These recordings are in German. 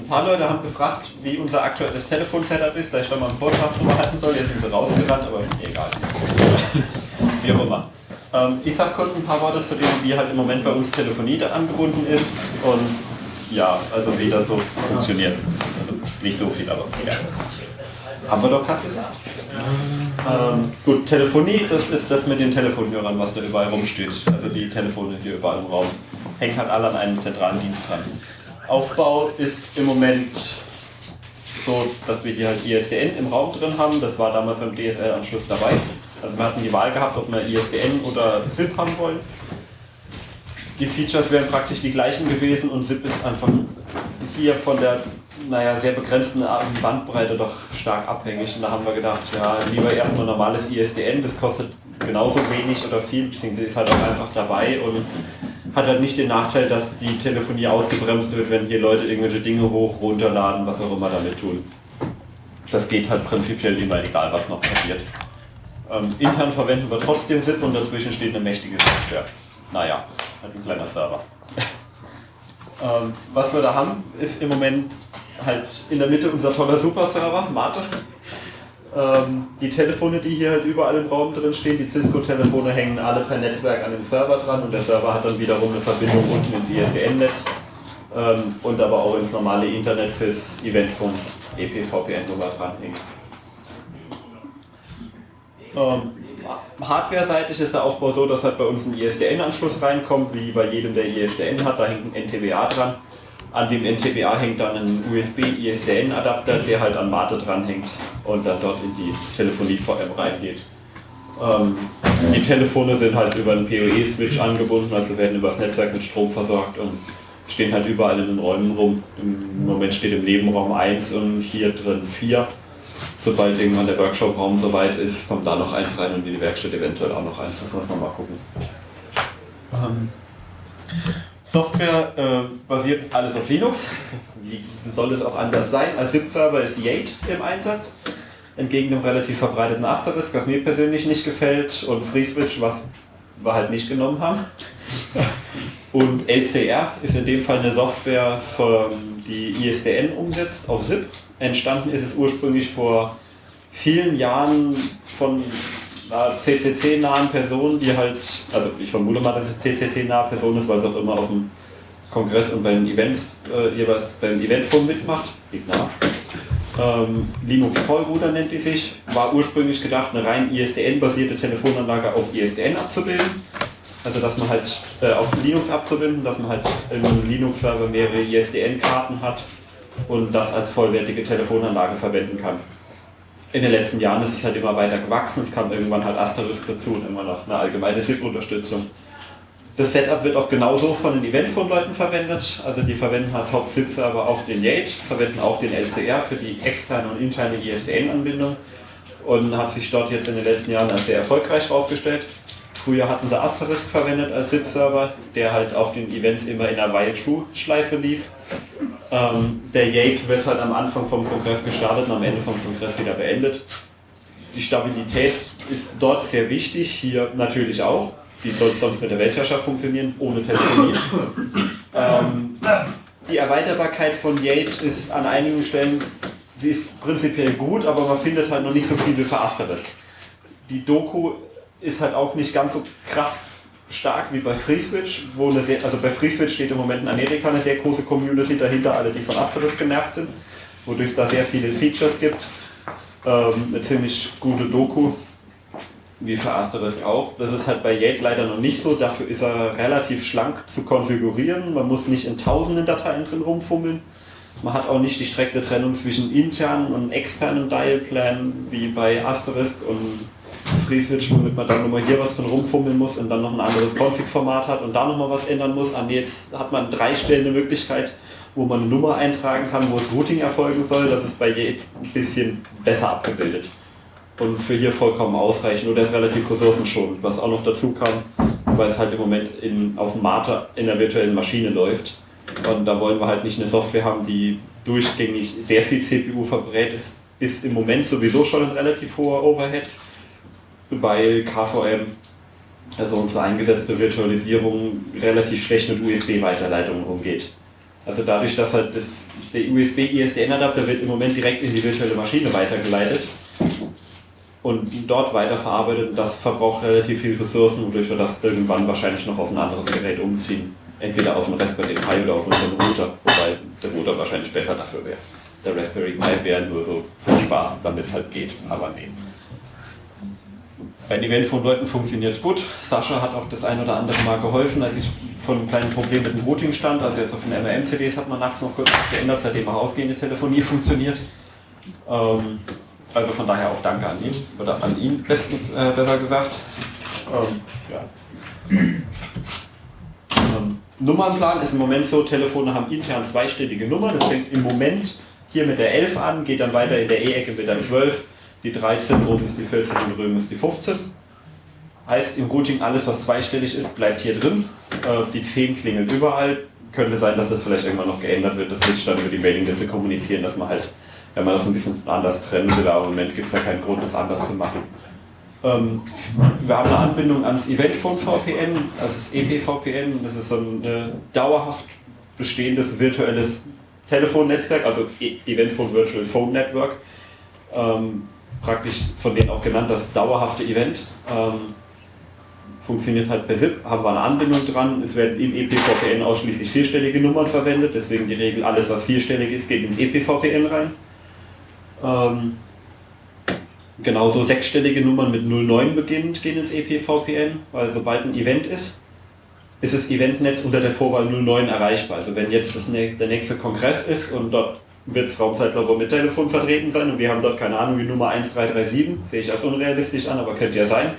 Ein paar Leute haben gefragt, wie unser aktuelles Telefon-Setup ist, da ich da mal einen Vortrag drüber halten soll. Jetzt sind sie rausgerannt, aber egal. wie auch immer. Ähm, ich sage kurz ein paar Worte zu dem, wie halt im Moment bei uns Telefonie da angebunden ist und ja, also wie das so funktioniert. Also nicht so viel, aber ja. Haben wir doch gerade gesagt. Ähm, gut, Telefonie, das ist das mit den Telefonhörern, was da überall rumsteht. Also die Telefone hier überall im Raum. Hängt halt alle an einem zentralen Dienst dran. Aufbau ist im Moment so, dass wir hier halt ISDN im Raum drin haben. Das war damals beim DSL-Anschluss dabei. Also wir hatten die Wahl gehabt, ob wir ISDN oder SIP haben wollen. Die Features wären praktisch die gleichen gewesen und SIP ist einfach hier von der naja, sehr begrenzten Bandbreite doch stark abhängig. Und da haben wir gedacht, ja, lieber erstmal normales ISDN, das kostet genauso wenig oder viel, beziehungsweise ist halt auch einfach dabei und hat halt nicht den Nachteil, dass die Telefonie ausgebremst wird, wenn hier Leute irgendwelche Dinge hoch, runterladen, was auch immer damit tun. Das geht halt prinzipiell immer, egal was noch passiert. Ähm, intern verwenden wir trotzdem SIP und dazwischen steht eine mächtige Software. Naja, halt ein kleiner Server. ähm, was wir da haben, ist im Moment halt in der Mitte unser toller Super-Server, Mate. Ähm, die Telefone, die hier halt überall im Raum drin stehen, die Cisco-Telefone hängen alle per Netzwerk an dem Server dran und der Server hat dann wiederum eine Verbindung unten ins ISDN-Netz ähm, und aber auch ins normale Internet fürs Eventfunk EPVPN, wo wir dranhängen. Ähm, Hardware-seitig ist der Aufbau so, dass halt bei uns ein ISDN-Anschluss reinkommt, wie bei jedem, der ISDN hat, da hängt ein NTWA dran. An dem NTWA hängt dann ein USB-ISDN-Adapter, der halt an Mate dranhängt und dann dort in die Telefonie-VM reingeht. Ähm, die Telefone sind halt über einen PoE-Switch angebunden, also werden übers Netzwerk mit Strom versorgt und stehen halt überall in den Räumen rum. Im Moment steht im Nebenraum 1 und hier drin 4. Sobald irgendwann der Workshop-Raum soweit ist, kommt da noch eins rein und in die Werkstatt eventuell auch noch eins. Das muss man mal gucken. Ähm, Software äh, basiert alles auf Linux. Wie soll es auch anders sein? Als ZIP-Server ist Yate im Einsatz. Entgegen dem relativ verbreiteten Asterisk, was mir persönlich nicht gefällt, und FreeSwitch, was wir halt nicht genommen haben. Und LCR ist in dem Fall eine Software, die ISDN umsetzt auf ZIP. Entstanden ist es ursprünglich vor vielen Jahren von CCC-nahen Personen, die halt, also ich vermute mal, dass es CCC-nahe Person ist, weil es auch immer auf dem Kongress und bei den Events äh, jeweils beim Eventforum mitmacht. Ähm, Linux Call Router nennt die sich, war ursprünglich gedacht, eine rein ISDN-basierte Telefonanlage auf ISDN abzubilden. Also dass man halt äh, auf Linux abzubinden, dass man halt einem Linux-Server mehrere ISDN-Karten hat und das als vollwertige Telefonanlage verwenden kann in den letzten Jahren ist es halt immer weiter gewachsen. Es kam irgendwann halt Asterisk dazu und immer noch eine allgemeine SIP-Unterstützung. Das Setup wird auch genauso von den Eventphone-Leuten verwendet. Also die verwenden als Haupt-SIP-Server auch den Yate, verwenden auch den LCR für die externe und interne ISDN-Anbindung und hat sich dort jetzt in den letzten Jahren als sehr erfolgreich aufgestellt. Früher hatten sie Asterisk verwendet als SIP-Server, der halt auf den Events immer in einer While-True-Schleife lief. Ähm, der Yate wird halt am Anfang vom Kongress gestartet und am Ende vom Kongress wieder beendet. Die Stabilität ist dort sehr wichtig, hier natürlich auch. Wie soll es sonst mit der Weltherrschaft funktionieren, ohne Telefonie? ähm, die Erweiterbarkeit von Yate ist an einigen Stellen, sie ist prinzipiell gut, aber man findet halt noch nicht so viel für Asterisk. Die Doku ist halt auch nicht ganz so krass stark wie bei FreeSwitch, wo eine sehr, also bei FreeSwitch steht im Moment in Amerika eine sehr große Community dahinter, alle die von Asterisk genervt sind, wodurch es da sehr viele Features gibt. Ähm, eine ziemlich gute Doku, wie für Asterisk auch. Das ist halt bei Yate leider noch nicht so, dafür ist er relativ schlank zu konfigurieren. Man muss nicht in tausenden Dateien drin rumfummeln. Man hat auch nicht die strikte Trennung zwischen internen und externen Dialplan wie bei Asterisk und FreeSwitch, womit man dann nochmal hier was drin rumfummeln muss und dann noch ein anderes Config-Format hat und da nochmal was ändern muss. Ah, jetzt hat man drei Stellen eine Möglichkeit, wo man eine Nummer eintragen kann, wo das Routing erfolgen soll. Das ist bei je ein bisschen besser abgebildet. Und für hier vollkommen ausreichend. Und der ist relativ ressourcenschonend, was auch noch dazu kam, weil es halt im Moment in, auf dem Mate in der virtuellen Maschine läuft. Und da wollen wir halt nicht eine Software haben, die durchgängig sehr viel CPU verbrät. Es ist im Moment sowieso schon ein relativ hoher Overhead weil KVM, also unsere eingesetzte Virtualisierung, relativ schlecht mit USB-Weiterleitungen umgeht. Also dadurch, dass halt das, der USB-ISDN-Adapter wird im Moment direkt in die virtuelle Maschine weitergeleitet und dort weiterverarbeitet das verbraucht relativ viel Ressourcen, wodurch wir das irgendwann wahrscheinlich noch auf ein anderes Gerät umziehen. Entweder auf einen Raspberry Pi oder auf unseren Router, wobei der Router wahrscheinlich besser dafür wäre. Der Raspberry Pi wäre nur so zum Spaß, damit es halt geht, aber nee. Bei den Event von Leuten funktioniert es gut. Sascha hat auch das ein oder andere Mal geholfen, als ich von einem kleinen Problem mit dem Routing stand. Also jetzt auf den MRM-CDs hat man nachts noch kurz geändert, seitdem auch ausgehende Telefonie funktioniert. Ähm, also von daher auch danke an ihn, oder an ihn besten, äh, besser gesagt. Ähm, ja. ähm, Nummernplan ist im Moment so, Telefone haben intern zweistellige Nummern. Das fängt im Moment hier mit der 11 an, geht dann weiter in der E-Ecke mit der 12 die 13, oben ist die 14 und drüben ist die 15. Heißt im Routing, alles was zweistellig ist, bleibt hier drin. Äh, die 10 klingelt überall. Könnte sein, dass das vielleicht irgendwann noch geändert wird. Das will ich dann über die Mailingliste kommunizieren, dass man halt, wenn man das ein bisschen anders trennen will, aber im Moment gibt es ja keinen Grund, das anders zu machen. Ähm, wir haben eine Anbindung ans Eventphone VPN, das EPVPN, das ist so ein äh, dauerhaft bestehendes virtuelles Telefonnetzwerk, also e Eventphone Virtual Phone Network. Ähm, praktisch von denen auch genannt das dauerhafte Event. Ähm, funktioniert halt per SIP, haben wir eine Anbindung dran. Es werden im EPVPN ausschließlich vierstellige Nummern verwendet, deswegen die Regel, alles was vierstellig ist, geht ins EPVPN rein. Ähm, genauso sechsstellige Nummern mit 09 beginnend gehen ins EPVPN, weil sobald ein Event ist, ist das Eventnetz unter der Vorwahl 09 erreichbar. Also wenn jetzt das nächste, der nächste Kongress ist und dort wird das Raumzeitlabor mit Telefon vertreten sein und wir haben dort keine Ahnung, die Nummer 1337, sehe ich als unrealistisch an, aber könnte ja sein.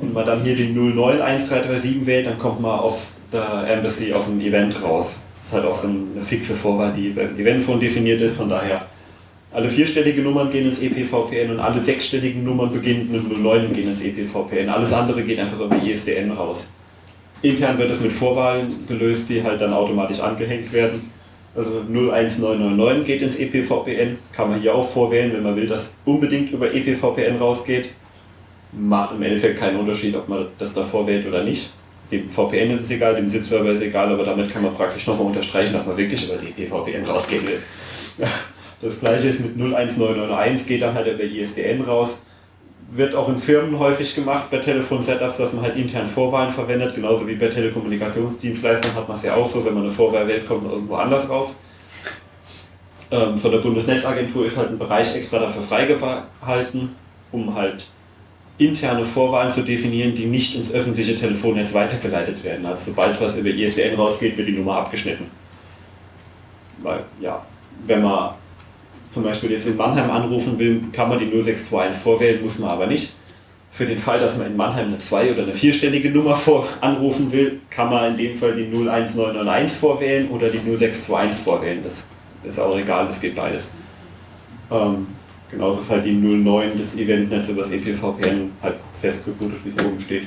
Und man dann hier die 091337 wählt, dann kommt man auf der Embassy auf ein Event raus. Das ist halt auch so eine fixe Vorwahl, die beim Eventphone definiert ist, von daher alle vierstelligen Nummern gehen ins EPVPN und alle sechsstelligen Nummern beginnend mit 09 gehen ins EPVPN. Alles andere geht einfach über ISDN raus. Intern wird es mit Vorwahlen gelöst, die halt dann automatisch angehängt werden. Also 01999 geht ins EPVPN, kann man hier auch vorwählen, wenn man will, dass unbedingt über EPVPN rausgeht. Macht im Endeffekt keinen Unterschied, ob man das da vorwählt oder nicht. Dem VPN ist es egal, dem SIP-Server ist es egal, aber damit kann man praktisch nochmal unterstreichen, dass man wirklich über das EPVPN rausgehen will. Das gleiche ist mit 01991, geht dann halt über ISDN raus wird auch in Firmen häufig gemacht bei Telefon-Setups, dass man halt intern Vorwahlen verwendet, genauso wie bei Telekommunikationsdienstleistern hat man es ja auch so, wenn man eine Vorwahl wählt, kommt man irgendwo anders raus. Ähm, von der Bundesnetzagentur ist halt ein Bereich extra dafür freigehalten, um halt interne Vorwahlen zu definieren, die nicht ins öffentliche Telefonnetz weitergeleitet werden. Also sobald was über ISDN rausgeht, wird die Nummer abgeschnitten. Weil, ja, wenn man zum Beispiel jetzt in Mannheim anrufen will, kann man die 0621 vorwählen, muss man aber nicht. Für den Fall, dass man in Mannheim eine zwei- oder eine vierstellige Nummer vor anrufen will, kann man in dem Fall die 01991 vorwählen oder die 0621 vorwählen. Das ist auch egal, das geht beides. Ähm, genauso ist halt die 09 des Eventnetz über das EPVPN halt festgebootet, wie es oben steht.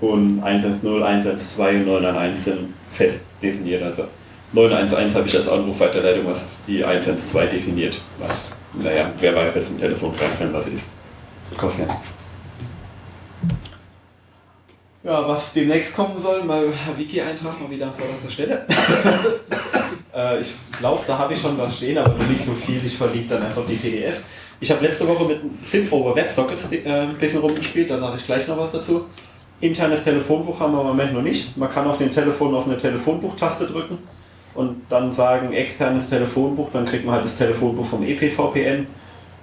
Und 110, 112 und 911 sind fest definiert. Also 911 habe ich als Anrufweiterleitung, was die 112 definiert. Naja, wer weiß, wer zum Telefon greift, wenn was ist. Kostet ja nichts. Ja, was demnächst kommen soll, mal Wiki-Eintrag mal wieder an vorderster Stelle. äh, ich glaube, da habe ich schon was stehen, aber nicht so viel. Ich verliebe dann einfach die PDF. Ich habe letzte Woche mit over WebSockets äh, ein bisschen rumgespielt, da sage ich gleich noch was dazu. Internes Telefonbuch haben wir im Moment noch nicht. Man kann auf dem Telefon auf eine Telefonbuchtaste drücken und dann sagen externes Telefonbuch, dann kriegt man halt das Telefonbuch vom EPVPN.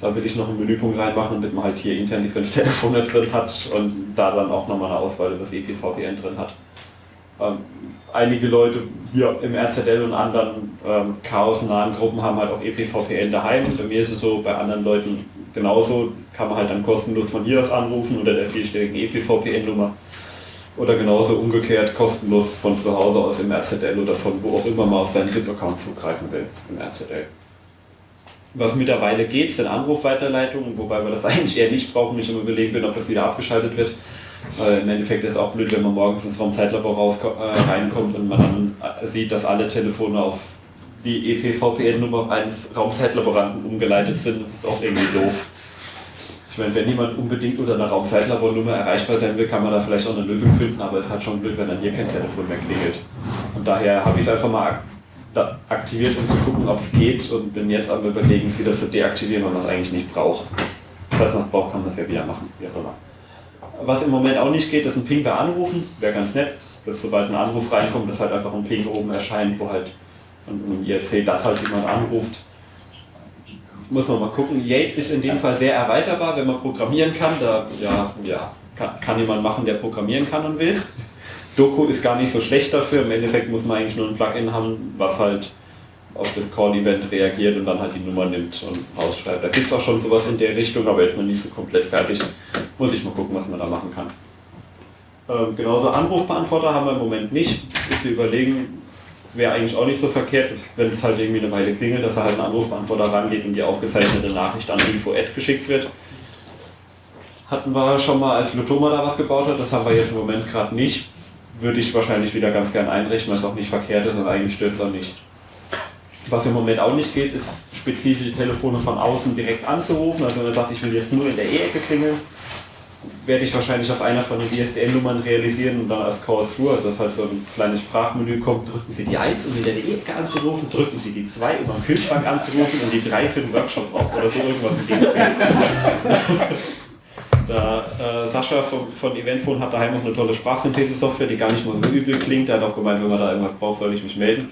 Da will ich noch einen Menüpunkt reinmachen, damit man halt hier intern die fünf Telefone drin hat und da dann auch nochmal eine Auswahl über das EPVPN drin hat. Ähm, einige Leute hier im RZL und anderen ähm, chaosnahen Gruppen haben halt auch EPVPN daheim. Bei mir ist es so, bei anderen Leuten genauso, kann man halt dann kostenlos von hier aus anrufen unter der vierstelligen EPVPN-Nummer. Oder genauso umgekehrt kostenlos von zu Hause aus im RZL oder von wo auch immer man auf seinen ZIP-Account zugreifen will im RZL. Was mittlerweile geht, sind Anrufweiterleitungen, wobei wir das eigentlich eher nicht brauchen, ich immer überlegen bin, ob das wieder abgeschaltet wird. Weil Im Endeffekt ist es auch blöd, wenn man morgens ins Raumzeitlabor äh, reinkommt und man dann äh, sieht, dass alle Telefone auf die EPVPN-Nummer eines Raumzeitlaboranten umgeleitet sind. Das ist auch irgendwie doof. Ich meine, wenn niemand unbedingt unter einer Raumzeitlabornummer erreichbar sein will, kann man da vielleicht auch eine Lösung finden, aber es hat schon Glück, wenn dann hier kein Telefon mehr klingelt. Und daher habe ich es einfach mal aktiviert, um zu gucken, ob es geht und bin jetzt am überlegen, es wieder zu deaktivieren, weil man es eigentlich nicht braucht. Falls man es braucht, kann man es ja wieder machen, wie auch immer. Was im Moment auch nicht geht, ist ein Ping da anrufen, wäre ganz nett, dass sobald ein Anruf reinkommt, dass halt einfach ein Ping oben erscheint, wo halt ein IRC, dass halt jemand anruft. Muss man mal gucken. Yate ist in dem Fall sehr erweiterbar, wenn man programmieren kann. Da ja, ja, kann, kann jemand machen, der programmieren kann und will. Doku ist gar nicht so schlecht dafür. Im Endeffekt muss man eigentlich nur ein Plugin haben, was halt auf das Call-Event reagiert und dann halt die Nummer nimmt und ausschreibt. Da gibt es auch schon sowas in der Richtung, aber jetzt noch nicht so komplett fertig. Muss ich mal gucken, was man da machen kann. Ähm, genauso Anrufbeantworter haben wir im Moment nicht. Ist überlegen, wäre eigentlich auch nicht so verkehrt, wenn es halt irgendwie eine Weile klingelt, dass er halt einen Anrufbeantworter rangeht und die aufgezeichnete Nachricht an info-ad geschickt wird. Hatten wir schon mal, als Lotoma da was gebaut hat, das haben wir jetzt im Moment gerade nicht. Würde ich wahrscheinlich wieder ganz gern einrichten, weil es auch nicht verkehrt ist und eigentlich stört es auch nicht. Was im Moment auch nicht geht, ist spezifische Telefone von außen direkt anzurufen. Also wenn er sagt, ich will jetzt nur in der E-Ecke klingeln, werde ich wahrscheinlich auf einer von den ISDN-Nummern realisieren und dann als Call-Through, also dass halt so ein kleines Sprachmenü kommt, drücken Sie die 1, um in der E-Ecke anzurufen, drücken Sie die 2, um am Kühlschrank anzurufen und die 3 für den Workshop auch oder so irgendwas Da, äh, Sascha von, von Eventphone hat daheim noch eine tolle Sprachsynthese-Software, die gar nicht mal so übel klingt. Der hat auch gemeint, wenn man da irgendwas braucht, soll ich mich melden.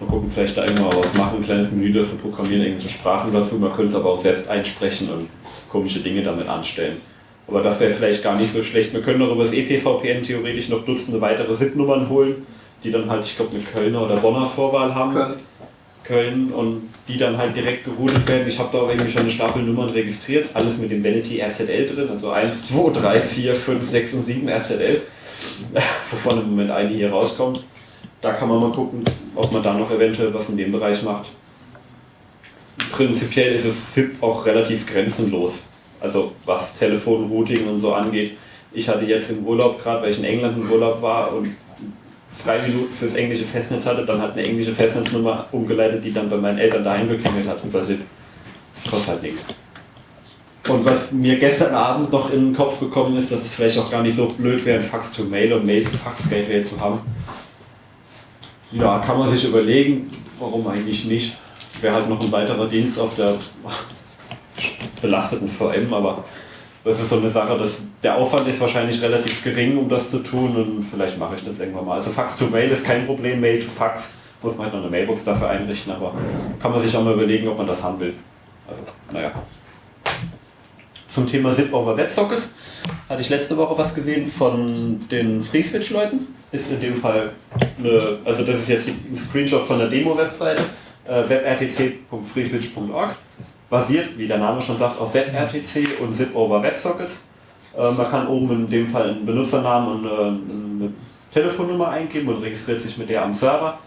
Mal gucken, vielleicht da irgendwann was machen, ein kleines Menü das zu programmieren, irgendwelche Sprachen dazu. Man könnte es aber auch selbst einsprechen und komische Dinge damit anstellen. Aber das wäre vielleicht gar nicht so schlecht. Wir können noch über das EPVPN theoretisch noch Dutzende weitere SIP-Nummern holen, die dann halt, ich glaube, eine Kölner oder Bonner Vorwahl haben. Köln. Köln und die dann halt direkt geroutet werden. Ich habe da auch irgendwie schon eine Stapel Nummern registriert, alles mit dem Vanity RZL drin, also 1, 2, 3, 4, 5, 6 und 7 RZL, wovon im Moment eine hier rauskommt. Da kann man mal gucken, ob man da noch eventuell was in dem Bereich macht. Prinzipiell ist es SIP auch relativ grenzenlos. Also was Telefonrouting und so angeht. Ich hatte jetzt im Urlaub gerade, weil ich in England im Urlaub war und drei Minuten fürs englische Festnetz hatte, dann hat eine englische Festnetznummer umgeleitet, die dann bei meinen Eltern daheim geklingelt hat über SIP. Kostet halt nichts. Und was mir gestern Abend noch in den Kopf gekommen ist, dass es vielleicht auch gar nicht so blöd wäre, ein Fax to Mail und Mail to Fax Gateway zu haben. Ja, kann man sich überlegen, warum eigentlich nicht. Wäre halt noch ein weiterer Dienst auf der belasteten VM, aber das ist so eine Sache, dass der Aufwand ist wahrscheinlich relativ gering, um das zu tun und vielleicht mache ich das irgendwann mal. Also Fax to Mail ist kein Problem, Mail to Fax muss man halt noch eine Mailbox dafür einrichten, aber kann man sich auch mal überlegen, ob man das haben will. Also, naja. Zum Thema SIP over WebSockets hatte ich letzte Woche was gesehen von den FreeSwitch-Leuten. Ist in dem Fall eine, also das ist jetzt ein Screenshot von der Demo-Webseite, äh, webrtc.freeswitch.org basiert, wie der Name schon sagt, auf WebRTC und ZIP over WebSockets. Äh, man kann oben in dem Fall einen Benutzernamen und äh, eine Telefonnummer eingeben und registriert sich mit der am Server.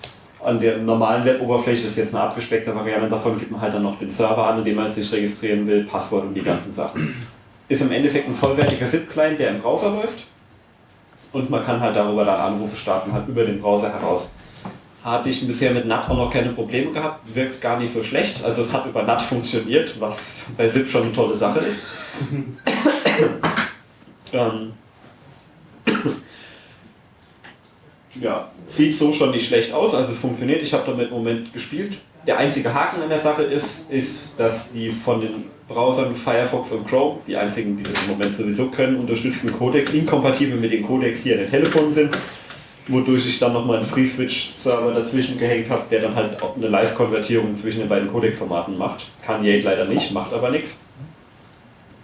An der normalen Weboberfläche ist jetzt eine abgespeckte Variante davon, gibt man halt dann noch den Server an, in dem man sich registrieren will, Passwort und die ganzen Sachen. Ist im Endeffekt ein vollwertiger ZIP-Client, der im Browser läuft. Und man kann halt darüber dann Anrufe starten, halt über den Browser heraus hatte ich bisher mit NAT auch noch keine Probleme gehabt, wirkt gar nicht so schlecht. Also es hat über NAT funktioniert, was bei SIP schon eine tolle Sache ist. ähm, ja, sieht so schon nicht schlecht aus, also es funktioniert. Ich habe damit im Moment gespielt. Der einzige Haken an der Sache ist, ist, dass die von den Browsern Firefox und Chrome, die einzigen, die das im Moment sowieso können, unterstützen Codecs inkompatibel mit den Codecs hier in den Telefonen sind wodurch ich dann nochmal einen FreeSwitch-Server dazwischen gehängt habe, der dann halt auch eine Live-Konvertierung zwischen den beiden Codec-Formaten macht. Kann Yate leider nicht, macht aber nichts.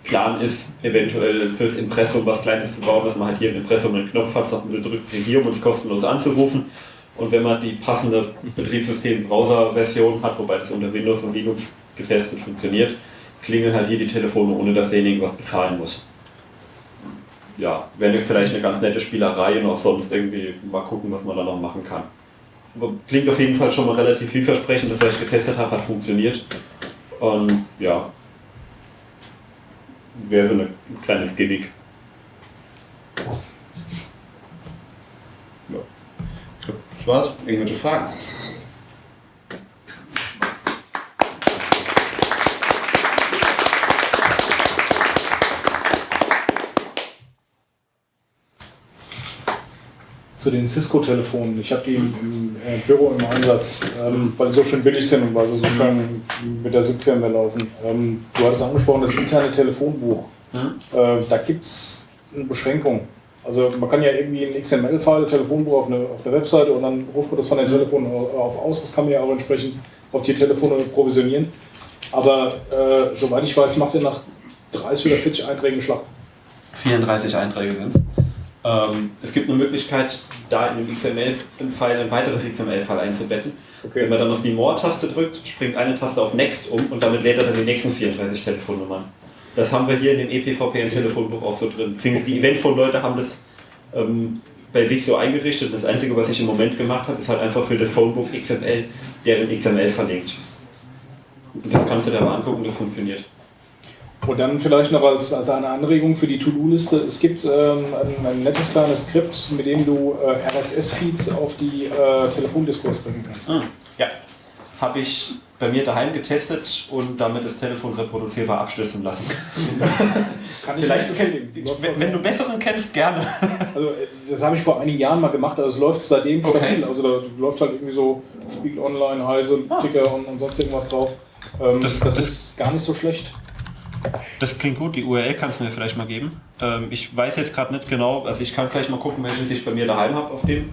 Plan ist eventuell fürs Impressum was Kleines zu bauen, dass man halt hier im Impressum einen Knopf hat, sagt man, drückt sie hier, um uns kostenlos anzurufen. Und wenn man die passende Betriebssystem-Browser-Version hat, wobei das unter Windows und Linux getestet funktioniert, klingeln halt hier die Telefone, ohne dass derjenige was bezahlen muss ja, wäre vielleicht eine ganz nette Spielerei und auch sonst irgendwie mal gucken, was man da noch machen kann. Aber klingt auf jeden Fall schon mal relativ vielversprechend, das, was ich getestet habe, hat funktioniert. Und ja, wäre so ein kleines Gimmick. Ja. Das war's. Irgendwelche Fragen? Zu den Cisco-Telefonen. Ich habe die im, im äh, Büro im Einsatz, ähm, weil die so schön billig sind und weil sie so schön mit der SIP-Firmware laufen. Ähm, du hattest angesprochen, das interne Telefonbuch. Äh, da gibt es eine Beschränkung. Also man kann ja irgendwie ein XML-File, Telefonbuch auf eine, auf eine Webseite und dann ruft man das von den Telefonen auf aus. Das kann man ja auch entsprechend auf die Telefone provisionieren. Aber äh, soweit ich weiß, macht ihr nach 30 oder 40 Einträgen Schlag. 34 Einträge sind es. Ähm, es gibt eine Möglichkeit, da in dem XML-File ein weiteres XML-File einzubetten. Okay. Wenn man dann auf die More-Taste drückt, springt eine Taste auf Next um und damit lädt er dann die nächsten 34 Telefonnummern. Das haben wir hier in dem EPVPN-Telefonbuch auch so drin. Beziehungsweise die Eventphone-Leute haben das ähm, bei sich so eingerichtet. Das Einzige, was ich im Moment gemacht habe, ist halt einfach für das Phonebook XML, deren XML verlinkt. Und das kannst du dir mal angucken, das funktioniert. Und dann vielleicht noch als, als eine Anregung für die To-Do-Liste. Es gibt ähm, ein, ein nettes kleines Skript, mit dem du äh, RSS-Feeds auf die äh, Telefondiscourse bringen kannst. Ja, habe ich bei mir daheim getestet und damit das Telefon reproduzierbar abstürzen lassen. Kann ich Vielleicht, läuft wenn, wenn du besseren kennst, gerne. Also, äh, das habe ich vor einigen Jahren mal gemacht, also es läuft seitdem Okay. stabil. Also da läuft halt irgendwie so Spiegel Online, Heise, Ticker und, und sonst irgendwas drauf. Ähm, das, Das- das- ist gar nicht so schlecht. Das klingt gut, die URL kannst du mir vielleicht mal geben. Ähm, ich weiß jetzt gerade nicht genau, also ich kann gleich mal gucken, welches ich bei mir daheim habe auf dem.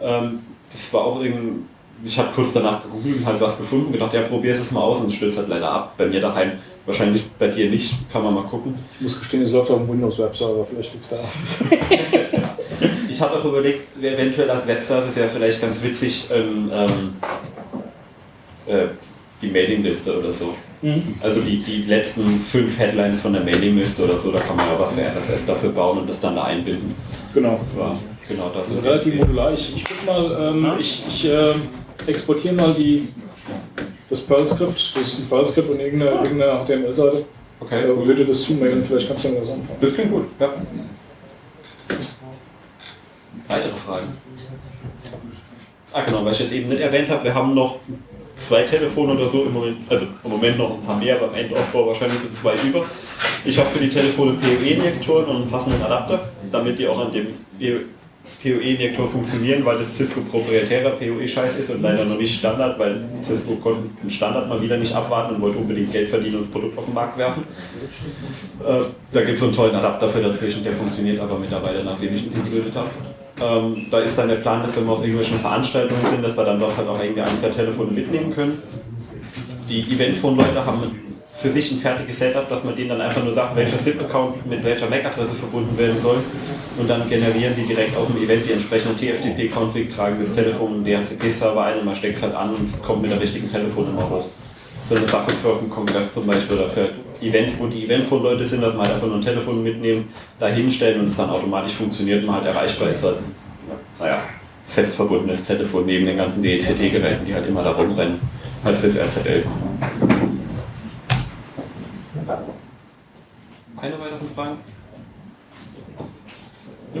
Ähm, das war auch irgendein, ich habe kurz danach gegoogelt und halt was gefunden und gedacht, ja, probier es mal aus und es stößt halt leider ab. Bei mir daheim, wahrscheinlich bei dir nicht, kann man mal gucken. Ich muss gestehen, es läuft auf dem Windows-Webserver, vielleicht liegt es da. Ich hatte auch überlegt, eventuell als Webservice wäre vielleicht ganz witzig, ähm, ähm, äh, die Mailingliste oder so. Also die, die letzten fünf Headlines von der Mailingliste oder so, da kann man ja was für RSS dafür bauen und das dann da einbinden. Genau. Das war genau das. Das ist relativ modular. Ich, ich guck mal, ähm, Ja. ich, ich äh, exportiere mal die, das Perl-Skript. Das ist ein Perl-Skript und irgendeine, irgendeine HTML-Seite. Okay, Äh, würde das zumailen, vielleicht kannst du damit was anfangen. Das klingt gut, ja. Weitere Fragen? Ah genau, weil ich jetzt eben nicht erwähnt habe, wir haben noch zwei Telefone oder so im Moment, also im Moment noch ein paar mehr, beim Endaufbau wahrscheinlich sind zwei über. Ich habe für die Telefone PoE-Injektoren und einen passenden Adapter, damit die auch an dem PoE-Injektor funktionieren, weil das Cisco proprietärer PoE-Scheiß ist und leider noch nicht Standard, weil Cisco konnte den Standard mal wieder nicht abwarten und wollte unbedingt Geld verdienen und das Produkt auf den Markt werfen. Äh, da gibt es so einen tollen Adapter für dazwischen, der funktioniert aber mittlerweile, nachdem ich ihn geblödet habe. Ähm, da ist dann der Plan, dass wenn wir auf irgendwelchen Veranstaltungen sind, dass wir dann dort halt auch irgendwie ein, zwei Telefone mitnehmen können. Die Eventphone-Leute haben für sich ein fertiges Setup, dass man denen dann einfach nur sagt, welcher SIP-Account mit welcher MAC-Adresse verbunden werden soll. Und dann generieren die direkt auf dem Event die entsprechende TFTP-Config, tragen das Telefon im DHCP-Server ein und man steckt es halt an und es kommt mit der richtigen Telefonnummer hoch. So eine Sache für auf dem Kongress zum Beispiel oder für Event, wo die Eventful-Leute sind, dass man halt einfach nur ein Telefon mitnehmen, da hinstellen und es dann automatisch funktioniert und halt erreichbar ist als, naja, fest verbundenes Telefon neben den ganzen DECD-Geräten, die halt immer da rumrennen, halt fürs RZL. Keine weiteren Fragen? Ja.